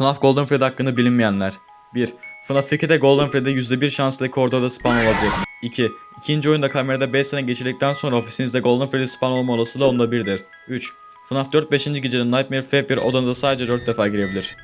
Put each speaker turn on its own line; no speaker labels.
FNAF Golden Freddy hakkında bilinmeyenler 1. FNAF 2'de Golden Freddy %1 şansla koridorda spawn olabilir. 2. İkinci oyunda kamerada 5 sene geçirdikten sonra ofisinizde Golden Freddy spawn olma olasılığı onda 1'dir. 3. FNAF 4 5. gecenin Nightmare Feb 1 odanıza sadece 4 defa girebilir.